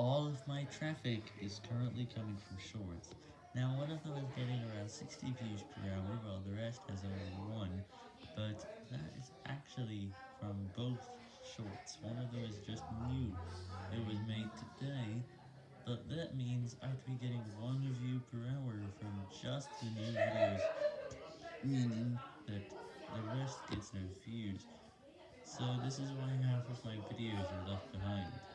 All of my traffic is currently coming from shorts. Now one of them is getting around 60 views per hour, while the rest has only one, but that is actually from both shorts. One of them is just new, it was made today, but that means I'd be getting one view per hour from just the new videos, meaning that the rest gets no views, so this is why half of my videos are left behind.